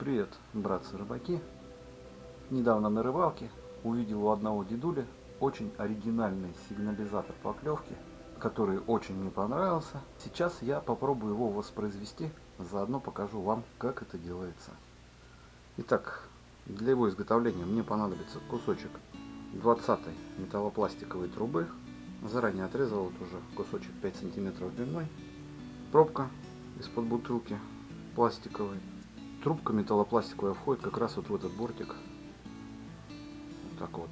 Привет, братцы-рыбаки! Недавно на рыбалке увидел у одного дедули очень оригинальный сигнализатор поклевки, который очень мне понравился. Сейчас я попробую его воспроизвести, заодно покажу вам, как это делается. Итак, для его изготовления мне понадобится кусочек 20 металлопластиковой трубы. Заранее отрезал вот уже кусочек 5 сантиметров длиной. Пробка из-под бутылки пластиковой Трубка металлопластиковая входит как раз вот в этот бортик. Вот так вот.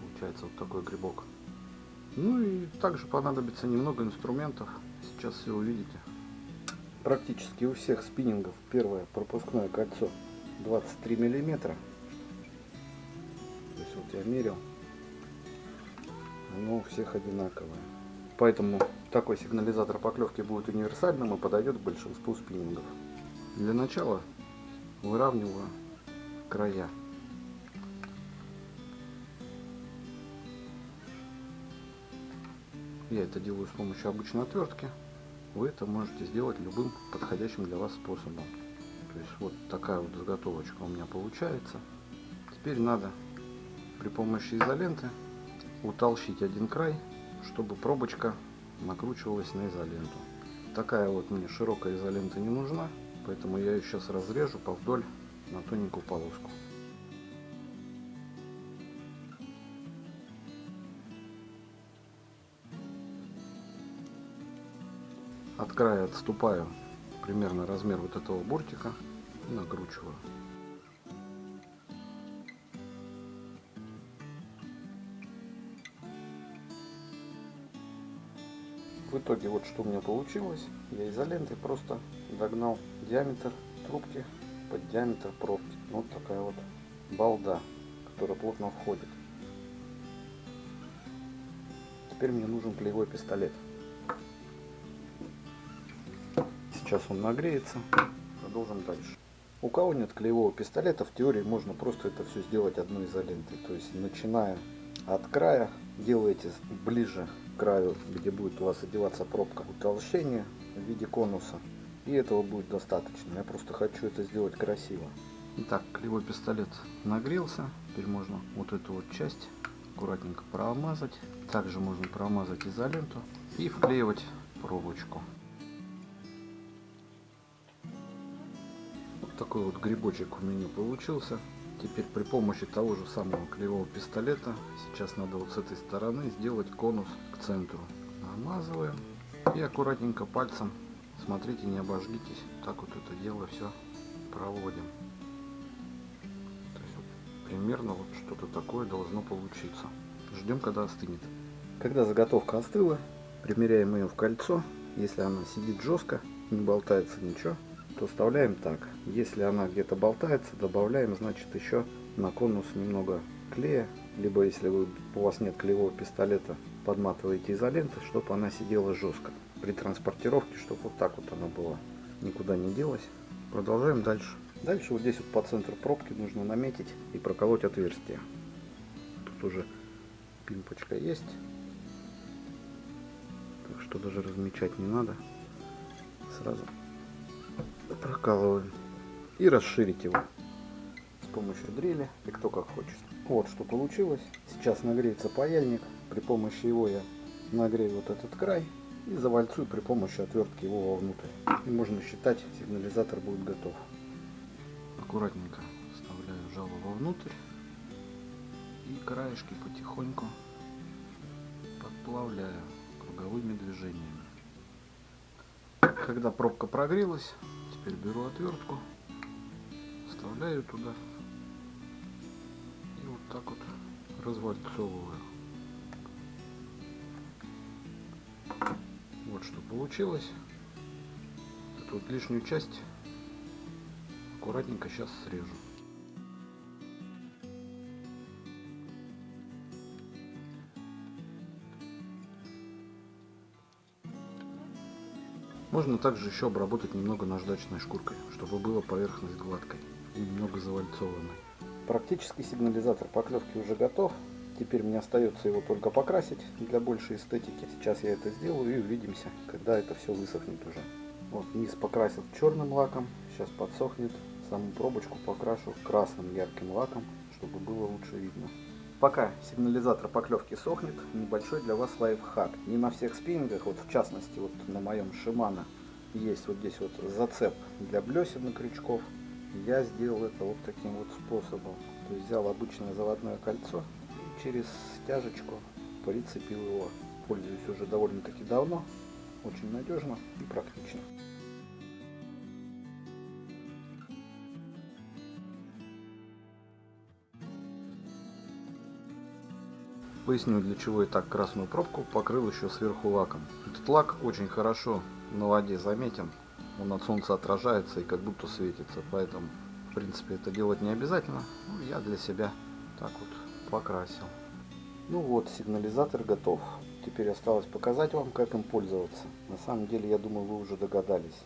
Получается вот такой грибок. Ну и также понадобится немного инструментов. Сейчас все увидите. Практически у всех спиннингов первое пропускное кольцо 23 миллиметра. То есть вот я мерил. Оно у всех одинаковое. Поэтому такой сигнализатор поклевки будет универсальным и подойдет к большинству спиннингов. Для начала выравниваю края. Я это делаю с помощью обычной отвертки. Вы это можете сделать любым подходящим для вас способом. То есть вот такая вот заготовочка у меня получается. Теперь надо при помощи изоленты утолщить один край, чтобы пробочка накручивалась на изоленту. Такая вот мне широкая изолента не нужна. Поэтому я ее сейчас разрежу повдоль на тоненькую полоску. От края отступаю примерно размер вот этого бортика и накручиваю. В итоге вот что у меня получилось. Я изолентой просто догнал диаметр трубки под диаметр пробки. Вот такая вот балда, которая плотно входит. Теперь мне нужен клеевой пистолет. Сейчас он нагреется. Продолжим дальше. У кого нет клеевого пистолета, в теории можно просто это все сделать одной изолентой. То есть начиная от края, делаете ближе краю, где будет у вас одеваться пробка, утолщение в виде конуса. И этого будет достаточно. Я просто хочу это сделать красиво. Итак, клевой пистолет нагрелся. Теперь можно вот эту вот часть аккуратненько промазать. Также можно промазать изоленту и вклеивать проволочку. Вот такой вот грибочек у меня получился. Теперь при помощи того же самого клеевого пистолета, сейчас надо вот с этой стороны сделать конус к центру. Намазываем и аккуратненько пальцем Смотрите, не обожгитесь. Так вот это дело все проводим. То есть вот примерно вот что-то такое должно получиться. Ждем, когда остынет. Когда заготовка остыла, примеряем ее в кольцо. Если она сидит жестко, не болтается ничего, то вставляем так. Если она где-то болтается, добавляем, значит, еще на конус немного клея. Либо, если вы, у вас нет клеевого пистолета, подматываете изолентой, чтобы она сидела жестко при транспортировке, чтобы вот так вот она была, никуда не делась. Продолжаем дальше. Дальше вот здесь вот по центру пробки нужно наметить и проколоть отверстие. Тут уже пимпочка есть, так что даже размечать не надо. Сразу прокалываем и расширить его с помощью дрели и кто как хочет. Вот что получилось. Сейчас нагреется паяльник. При помощи его я нагрею вот этот край и завальцую при помощи отвертки его вовнутрь. И можно считать, сигнализатор будет готов. Аккуратненько вставляю жало вовнутрь и краешки потихоньку подплавляю круговыми движениями. Когда пробка прогрелась, теперь беру отвертку, вставляю туда и вот так вот развальцовываю. Вот что получилось. Эту вот лишнюю часть аккуратненько сейчас срежу. Можно также еще обработать немного наждачной шкуркой, чтобы была поверхность гладкой и немного завальцованной. Практически сигнализатор поклевки уже готов. Теперь мне остается его только покрасить для большей эстетики. Сейчас я это сделаю и увидимся, когда это все высохнет уже. Вот низ покрасил черным лаком, сейчас подсохнет, Саму пробочку покрашу красным ярким лаком, чтобы было лучше видно. Пока сигнализатор поклевки сохнет, небольшой для вас лайфхак. Не на всех спиннингах, вот в частности вот на моем Шимана, есть вот здесь вот зацеп для блесен и крючков. Я сделал это вот таким вот способом. То есть взял обычное заводное кольцо и через стяжечку прицепил его. Пользуюсь уже довольно-таки давно. Очень надежно и практично. Поясню, для чего я так красную пробку покрыл еще сверху лаком. Этот лак очень хорошо на воде заметен. Он от солнца отражается и как будто светится. Поэтому, в принципе, это делать не обязательно. Ну, я для себя так вот покрасил. Ну вот, сигнализатор готов. Теперь осталось показать вам, как им пользоваться. На самом деле, я думаю, вы уже догадались.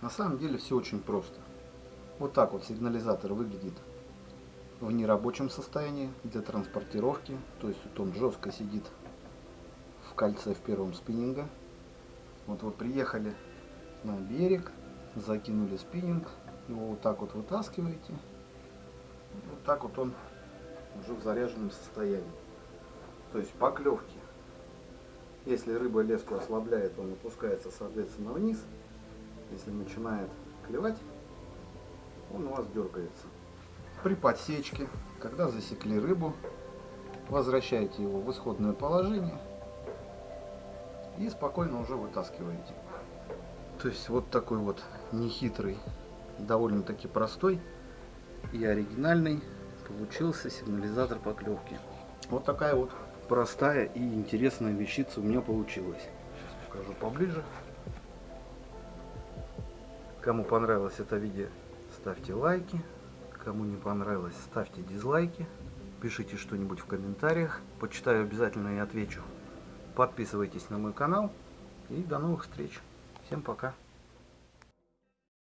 На самом деле все очень просто. Вот так вот сигнализатор выглядит в нерабочем состоянии для транспортировки. То есть вот он жестко сидит в кольце в первом спиннинга. Вот вы приехали на берег, закинули спиннинг, его вот так вот вытаскиваете. Вот так вот он уже в заряженном состоянии. То есть поклевки. Если рыба леску ослабляет, он опускается соответственно вниз. Если начинает клевать, он у вас дергается. При подсечке, когда засекли рыбу, возвращаете его в исходное положение и спокойно уже вытаскиваете. То есть вот такой вот нехитрый, довольно-таки простой и оригинальный получился сигнализатор поклевки. Вот такая вот простая и интересная вещица у меня получилась. Сейчас покажу поближе. Кому понравилось это видео, ставьте лайки. Кому не понравилось, ставьте дизлайки. Пишите что-нибудь в комментариях. Почитаю обязательно и отвечу. Подписывайтесь на мой канал. И до новых встреч. Всем пока.